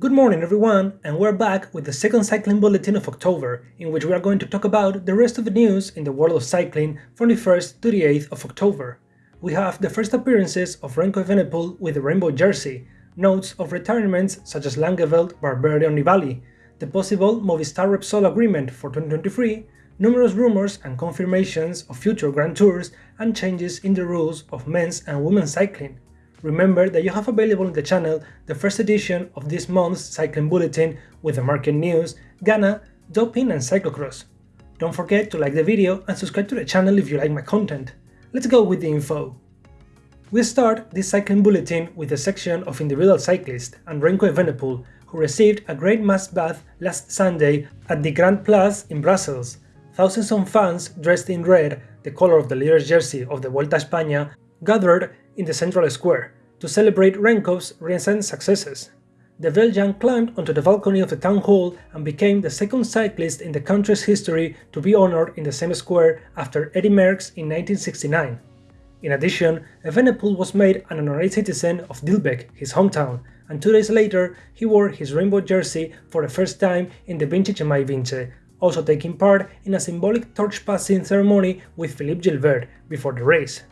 Good morning everyone, and we're back with the second cycling bulletin of October, in which we are going to talk about the rest of the news in the world of cycling from the 1st to the 8th of October. We have the first appearances of Remco Evenepoel with the rainbow jersey, notes of retirements such as Langeveld, and Nibali, the possible Movistar Repsol agreement for 2023, numerous rumors and confirmations of future Grand Tours, and changes in the rules of men's and women's cycling. Remember that you have available in the channel the first edition of this month's cycling bulletin with the market news, Ghana, doping and cyclocross. Don't forget to like the video and subscribe to the channel if you like my content. Let's go with the info. We start this cycling bulletin with a section of individual cyclists and Remco Evenepoel, who received a great mass bath last Sunday at the Grand Place in Brussels. Thousands of fans dressed in red, the color of the leader's jersey of the Vuelta a España, gathered in the central square to celebrate Remco's recent successes. The Belgian climbed onto the balcony of the town hall and became the second cyclist in the country's history to be honored in the same square after Eddy Merckx in 1969. In addition, Evenepoel was made an honorary citizen of Dilbeek, his hometown, and two days later he wore his rainbow jersey for the first time in the Vintage Mai Vinci, also taking part in a symbolic torch-passing ceremony with Philippe Gilbert before the race.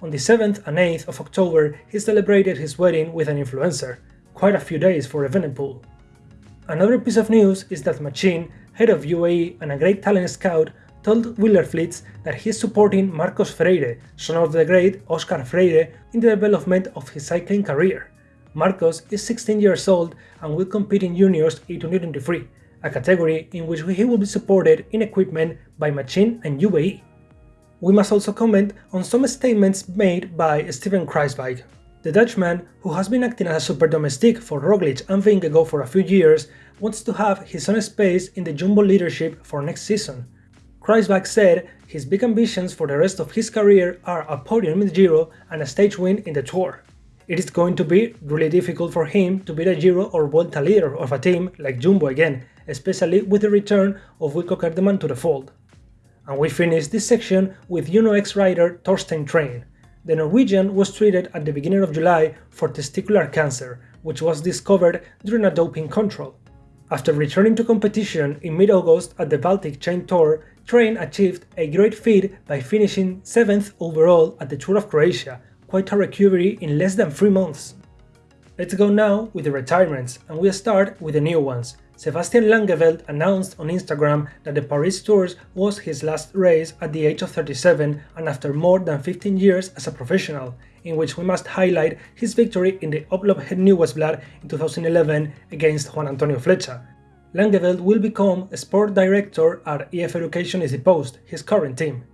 On the 7th and 8th of October, he celebrated his wedding with an influencer, quite a few days for Evenepoel. Another piece of news is that Matxin, head of UAE and a great talent scout, told Wielerflits that he is supporting Marcos Freire, son of the great Oscar Freire, in the development of his cycling career. Marcos is 16 years old and will compete in juniors in 2023, a category in which he will be supported in equipment by Matxin and UAE. We must also comment on some statements made by Steven Kruijswijk. The Dutchman, who has been acting as a super domestique for Roglic and Vingegaard for a few years, wants to have his own space in the Jumbo leadership for next season. Kruijswijk said his big ambitions for the rest of his career are a podium in the Giro and a stage win in the Tour. It is going to be really difficult for him to be the Giro or Vuelta leader of a team like Jumbo again, especially with the return of Wilco Kelderman to the fold. And we finish this section with UnoX rider Torstein Træen. The Norwegian was treated at the beginning of July for testicular cancer, which was discovered during a doping control. After returning to competition in mid-August at the Baltic Chain Tour, Træen achieved a great feat by finishing 7th overall at the Tour of Croatia, quite a recovery in less than 3 months. Let's go now with the retirements, and we'll start with the new ones. Sebastian Langeveld announced on Instagram that the Paris Tours was his last race at the age of 37 and after more than 15 years as a professional, in which we must highlight his victory in the Omloop Het Nieuwsblad in 2011 against Juan Antonio Flecha. Langeveld will become a sport director at EF Education EasyPost, his current team.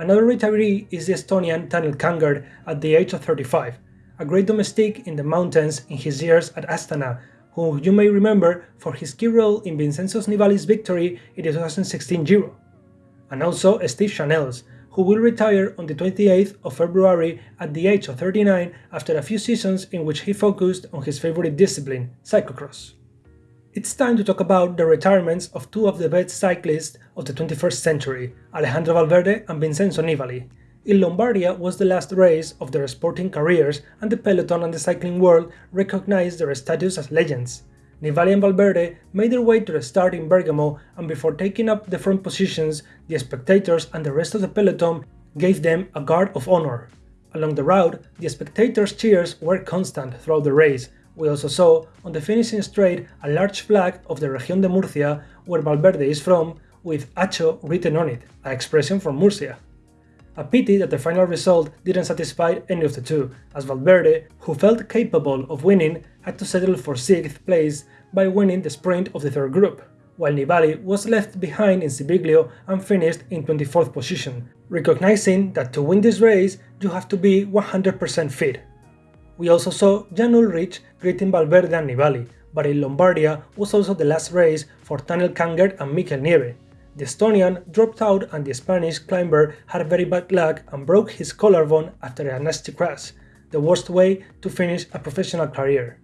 Another retiree is the Estonian Tanel Kangert at the age of 35, a great domestique in the mountains in his years at Astana who you may remember for his key role in Vincenzo Nibali's victory in the 2016 Giro, and also Steve Chainel, who will retire on the 28th of February at the age of 39 after a few seasons in which he focused on his favorite discipline, cyclocross. It's time to talk about the retirements of two of the best cyclists of the 21st century, Alejandro Valverde and Vincenzo Nibali, in Lombardia was the last race of their sporting careers and the peloton and the cycling world recognized their status as legends. Nibali and Valverde made their way to the start in Bergamo and before taking up the front positions, the spectators and the rest of the peloton gave them a guard of honor. Along the route, the spectators' cheers were constant throughout the race. We also saw on the finishing straight a large flag of the Región de Murcia, where Valverde is from, with Acho written on it, an expression from Murcia. A pity that the final result didn't satisfy any of the two, as Valverde, who felt capable of winning, had to settle for 6th place by winning the sprint of the third group, while Nibali was left behind in Civiglio and finished in 24th position, recognizing that to win this race you have to be 100% fit. We also saw Jan Ullrich greeting Valverde and Nibali, but in Lombardia was also the last race for Tanel Kangert and Mikel Nieve, the Estonian dropped out and the Spanish climber had very bad luck and broke his collarbone after a nasty crash, the worst way to finish a professional career.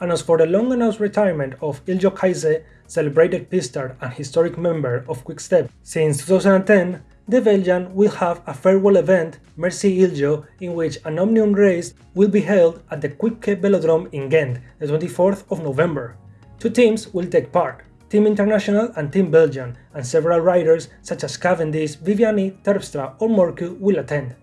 And as for the long-announced retirement of Iljo Keisse, celebrated pistard and historic member of Quick-Step since 2010, the Belgian will have a farewell event, Merci Iljo, in which an Omnium race will be held at the Quickstep Velodrome in Ghent, the 24th of November. Two teams will take part, Team International and Team Belgian, and several riders such as Cavendish, Viviani, Terpstra or Morkov will attend.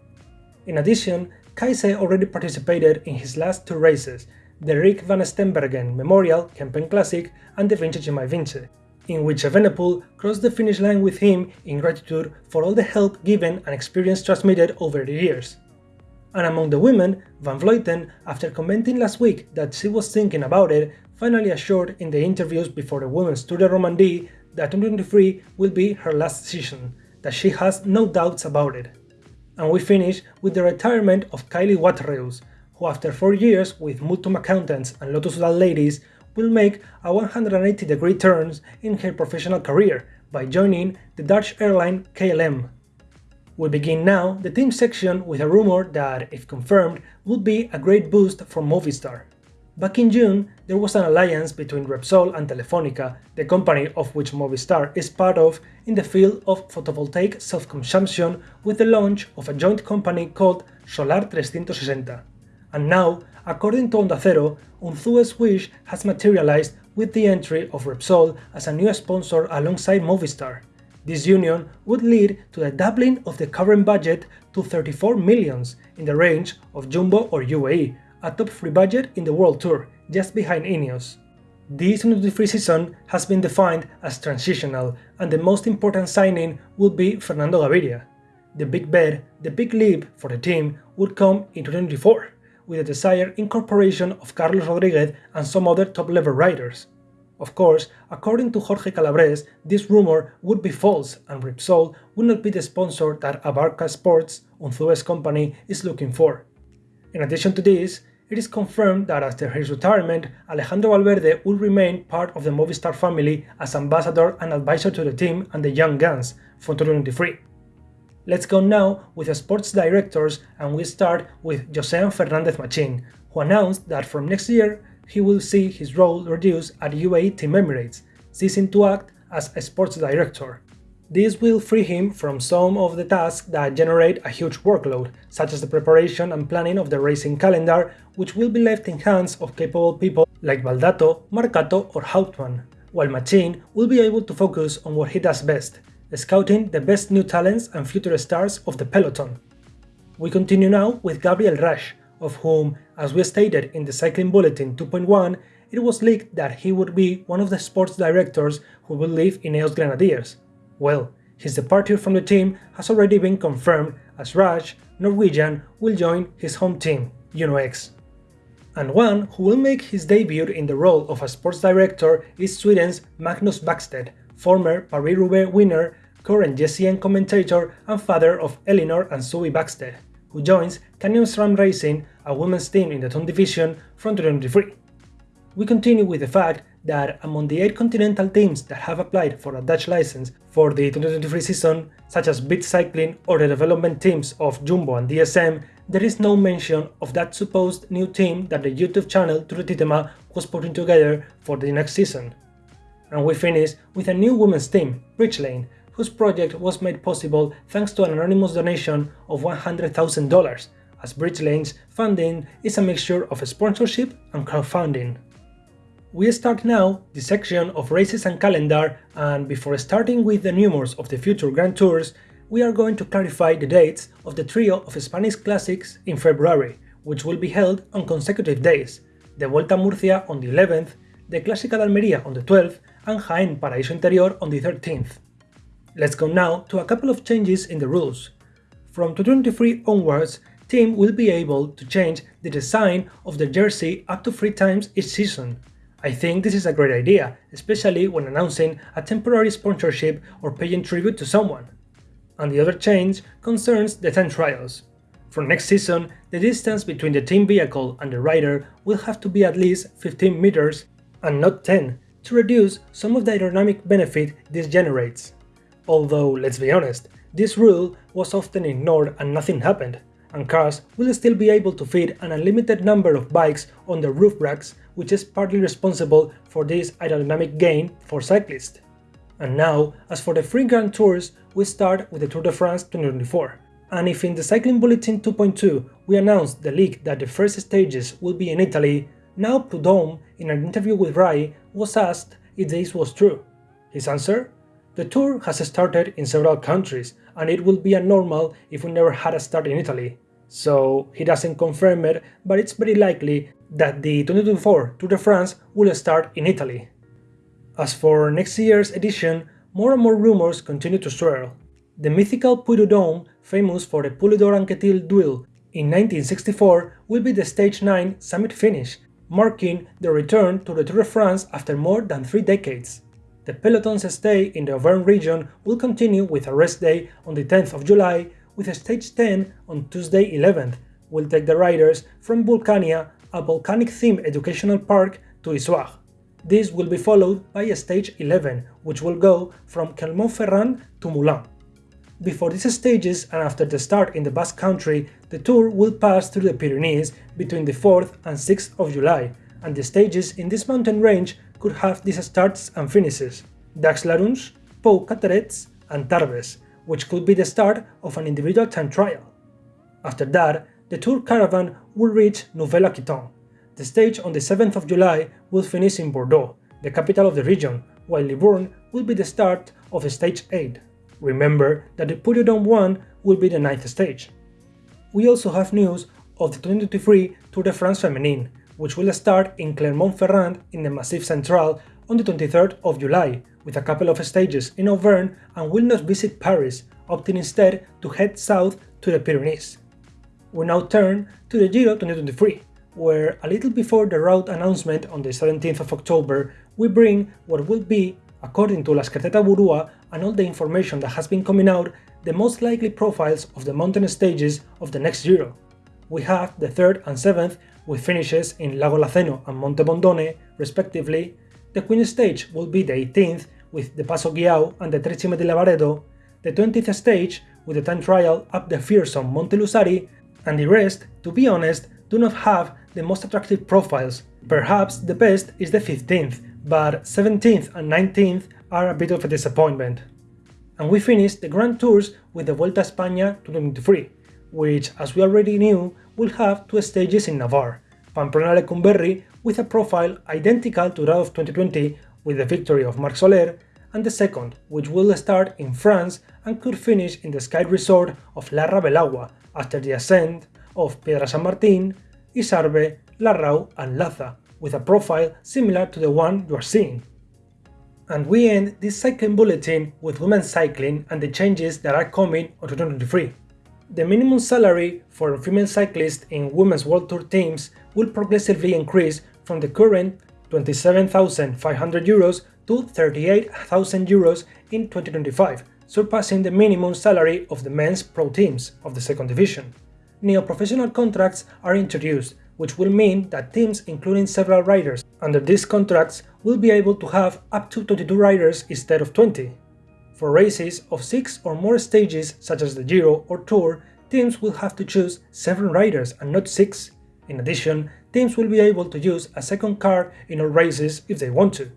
In addition, Keisse already participated in his last two races, the Rik van Steenbergen Memorial Kempen Classic and the Vintage My Vinci, in which Evenepoel crossed the finish line with him in gratitude for all the help given and experience transmitted over the years. And among the women, Van Vleuten, after commenting last week that she was thinking about it, finally assured in the interviews before the Women's Tour de Romandie that 2023 will be her last season, that she has no doubts about it. And we finish with the retirement of Kylie Waterreus, who after 4 years with Multum Accountants and Lotto Soudal Ladies will make a 180 degree turn in her professional career by joining the Dutch airline KLM. We begin now the team section with a rumor that, if confirmed, would be a great boost for Movistar. Back in June, there was an alliance between Repsol and Telefonica, the company of which Movistar is part of, in the field of photovoltaic self-consumption with the launch of a joint company called Solar 360. And now, according to Onda Cero, Unzue's wish has materialized with the entry of Repsol as a new sponsor alongside Movistar. This union would lead to the doubling of the current budget to 34 millions in the range of Jumbo or UAE, a top 3 budget in the World Tour, just behind Ineos. This 2023 season has been defined as transitional, and the most important signing will be Fernando Gaviria. The big bet, the big leap for the team would come in 2024 with the desired incorporation of Carlos Rodriguez and some other top-level riders. Of course, according to Jorge Calabres, this rumor would be false and Repsol would not be the sponsor that Abarca Sports, Unzue's company, is looking for. In addition to this, it is confirmed that after his retirement, Alejandro Valverde will remain part of the Movistar family as ambassador and advisor to the team and the Young Guns for 2023. Let's go now with the sports directors and we start with Joxean Fernandez Matxin, who announced that from next year he will see his role reduced at UAE Team Emirates, ceasing to act as a sports director. This will free him from some of the tasks that generate a huge workload, such as the preparation and planning of the racing calendar, which will be left in hands of capable people like Baldato, Marcato or Hauptman, while Matxin will be able to focus on what he does best, scouting the best new talents and future stars of the peloton. We continue now with Gabriel Rasch, of whom, as we stated in the Cycling Bulletin 2.1, it was leaked that he would be one of the sports directors who will leave Ineos Grenadiers. Well, his departure from the team has already been confirmed as Rasch, Norwegian, will join his home team, UnoX. And one who will make his debut in the role of a sports director is Sweden's Magnus Backstedt, former Paris-Roubaix winner, current GCN commentator and father of Elynor and Zoe Backstedt, who joins Canyon SRAM Racing, a women's team in the Ton division, from 2023. We continue with the fact that among the 8 continental teams that have applied for a Dutch license for the 2023 season, such as Beat Cycling or the development teams of Jumbo and DSM, there is no mention of that supposed new team that the YouTube channel Tour de Tietema was putting together for the next season. And we finish with a new women's team, Bridgelane, whose project was made possible thanks to an anonymous donation of $100,000, as Bridgelane's funding is a mixture of sponsorship and crowdfunding. We start now the section of races and calendar and before starting with the numerous of the future Grand Tours, we are going to clarify the dates of the trio of Spanish Classics in February, which will be held on consecutive days, the Vuelta Murcia on the 11th, the Clásica de Almería on the 12th and Jaén Paraíso Interior on the 13th. Let's go now to a couple of changes in the rules. From 2023 onwards, team will be able to change the design of the jersey up to three times each season. I think this is a great idea, especially when announcing a temporary sponsorship or paying tribute to someone. And the other change concerns the time trials. For next season, the distance between the team vehicle and the rider will have to be at least 15 meters and not 10 to reduce some of the aerodynamic benefit this generates. Although, let's be honest, this rule was often ignored and nothing happened, and cars will still be able to fit an unlimited number of bikes on the roof racks which is partly responsible for this aerodynamic gain for cyclists. And now, as for the three Grand Tours, we start with the Tour de France 2024. And if in the Cycling Bulletin 2.2 we announced the leak that the first stages will be in Italy, now Prudhomme, in an interview with Rai, was asked if this was true. His answer? The tour has started in several countries, and it would be abnormal if we never had a start in Italy. So he doesn't confirm it, but it's very likely that the 2024 Tour de France will start in Italy. As for next year's edition, more and more rumors continue to swirl. The mythical Puy de Dôme, famous for the Poulidor Anquetil duel in 1964, will be the Stage 9 summit finish, marking the return to the Tour de France after more than three decades. The peloton's stay in the Auvergne region will continue with a rest day on the 10th of July, with a Stage 10 on Tuesday 11th, will take the riders from Vulcania, a volcanic-themed educational park, to Issoire. This will be followed by a stage 11, which will go from Clermont-Ferrand to Moulins. Before these stages and after the start in the Basque Country, the tour will pass through the Pyrenees between the 4th and 6th of July, and the stages in this mountain range could have these starts and finishes, Dax-Larunche, Pau Cauterets, and Tarbes, which could be the start of an individual time trial. After that, the tour caravan will reach Nouvelle-Aquitaine. The stage on the 7th of July will finish in Bordeaux, the capital of the region, while Libourne will be the start of stage 8. Remember that the Dôme 1 will be the ninth stage. We also have news of the 2023 Tour de France Feminine, which will start in Clermont-Ferrand in the Massif Central on the 23rd of July, with a couple of stages in Auvergne and will not visit Paris, opting instead to head south to the Pyrenees. We now turn to the Giro 2023, where a little before the route announcement on the 17th of October, we bring what will be, according to La Scartetta Burua and all the information that has been coming out, the most likely profiles of the mountain stages of the next Giro. We have the 3rd and 7th with finishes in Lago Laceno and Monte Bondone, respectively. The Queen stage will be the 18th with the Passo Giau and the Tre Cime di Lavaredo, the 20th stage with the time trial up the fearsome Monte Lusari, and the rest, to be honest, do not have the most attractive profiles. Perhaps the best is the 15th, but 17th and 19th are a bit of a disappointment. And we finished the Grand Tours with the Vuelta a España 2023, which, as we already knew, will have two stages in Navarre, Pamplona-Lecumberri with a profile identical to that of 2020 with the victory of Marc Soler, and the second, which will start in France and could finish in the ski resort of Larra-Belagua after the ascent of Piedra San Martín, Isarbe, Larrau and Laza, with a profile similar to the one you are seeing. And we end this cycling bulletin with women's cycling and the changes that are coming on 2023. The minimum salary for female cyclists in women's World Tour teams will progressively increase from the current 27,500 euros to 38,000 euros in 2025, surpassing the minimum salary of the men's pro teams of the second division. Neo-professional contracts are introduced, which will mean that teams including several riders under these contracts will be able to have up to 22 riders instead of 20. For races of 6 or more stages such as the Giro or Tour, teams will have to choose 7 riders and not 6. In addition, teams will be able to use a second car in all races if they want to.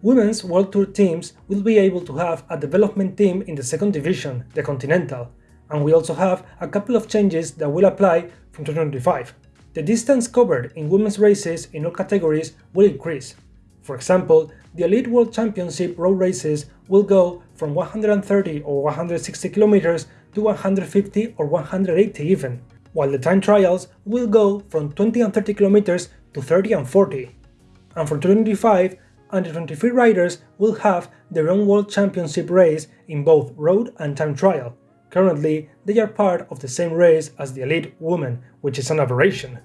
Women's World Tour teams will be able to have a development team in the second division, the Continental, and we also have a couple of changes that will apply from 2025. The distance covered in women's races in all categories will increase. For example, the Elite World Championship road races will go from 130 or 160 kilometers to 150 or 180 even, while the time trials will go from 20 and 30 kilometers to 30 and 40. And for 2025, under 23 riders will have their own World Championship race in both road and time trial. Currently, they are part of the same race as the elite women, which is an aberration.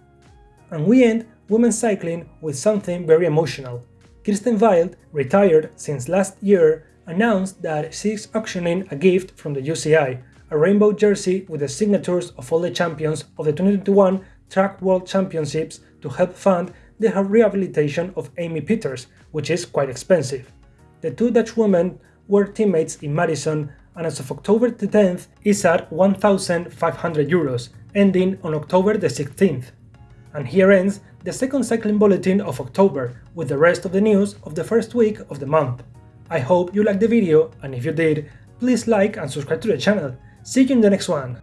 And we end women's cycling with something very emotional. Kirsten Wild, retired since last year, announced that she is auctioning a gift from the UCI, a rainbow jersey with the signatures of all the champions of the 2021 Track World Championships to help fund the rehabilitation of Amy Pieters, which is quite expensive. The two Dutch women were teammates in Madison and as of October the 10th is at 1,500 euros, ending on October the 16th. And here ends the second cycling bulletin of October, with the rest of the news of the first week of the month. I hope you liked the video, and if you did, please like and subscribe to the channel. See you in the next one!